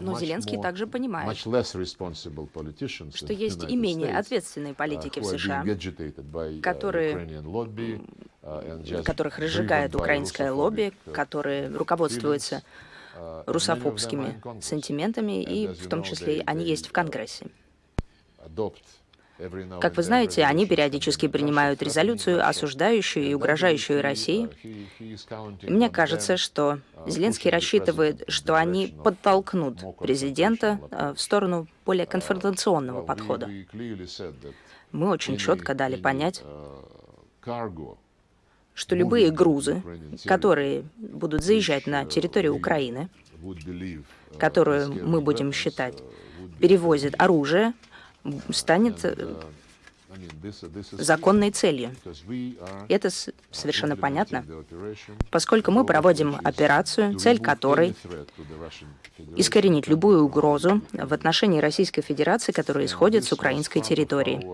Но Зеленский также понимает, что есть и менее ответственные политики в США, которые, которых разжигает украинское лобби, которые руководствуются русофобскими сантиментами, и в том числе они есть в Конгрессе. Как вы знаете, они периодически принимают резолюцию, осуждающую и угрожающую России. Мне кажется, что Зеленский рассчитывает, что они подтолкнут президента э, в сторону более конфронтационного подхода. Мы очень четко дали понять, что любые грузы, которые будут заезжать на территорию Украины, которую мы будем считать перевозят оружие, станет э, законной целью. Это совершенно понятно, поскольку мы проводим операцию, цель которой искоренить любую угрозу в отношении Российской Федерации, которая исходит с украинской территории.